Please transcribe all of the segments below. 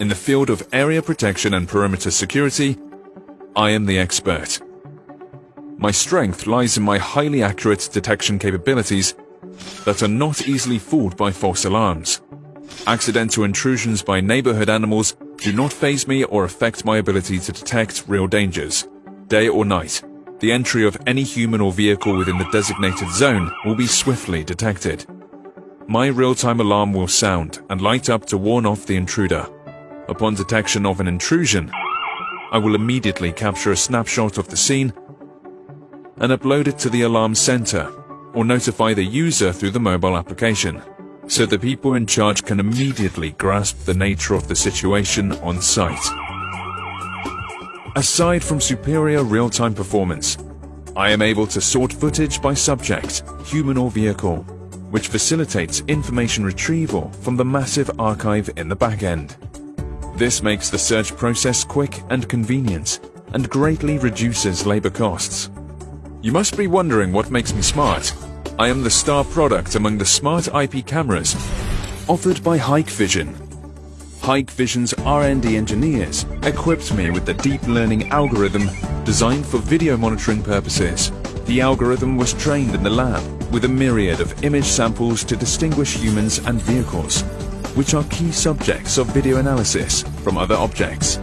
In the field of area protection and perimeter security, I am the expert. My strength lies in my highly accurate detection capabilities that are not easily fooled by false alarms. Accidental intrusions by neighborhood animals do not faze me or affect my ability to detect real dangers. Day or night, the entry of any human or vehicle within the designated zone will be swiftly detected. My real-time alarm will sound and light up to warn off the intruder. Upon detection of an intrusion, I will immediately capture a snapshot of the scene and upload it to the alarm center or notify the user through the mobile application, so the people in charge can immediately grasp the nature of the situation on site. Aside from superior real-time performance, I am able to sort footage by subject, human or vehicle, which facilitates information retrieval from the massive archive in the backend. This makes the search process quick and convenient, and greatly reduces labor costs. You must be wondering what makes me smart. I am the star product among the smart IP cameras offered by Hikvision. Hikvision's R&D engineers equipped me with the deep learning algorithm designed for video monitoring purposes. The algorithm was trained in the lab with a myriad of image samples to distinguish humans and vehicles which are key subjects of video analysis from other objects.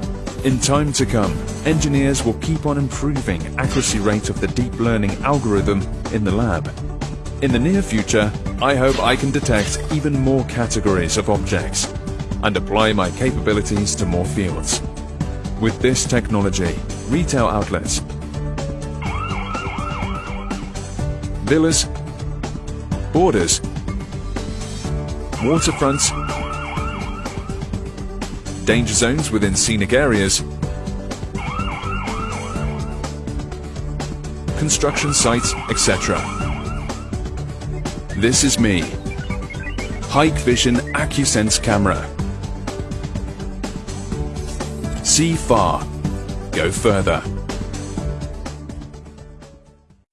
In time to come, engineers will keep on improving accuracy rate of the deep learning algorithm in the lab. In the near future, I hope I can detect even more categories of objects and apply my capabilities to more fields. With this technology, retail outlets, villas, borders, waterfronts, danger zones within scenic areas, construction sites, etc. This is me, Hikvision AccuSense camera. See far, go further.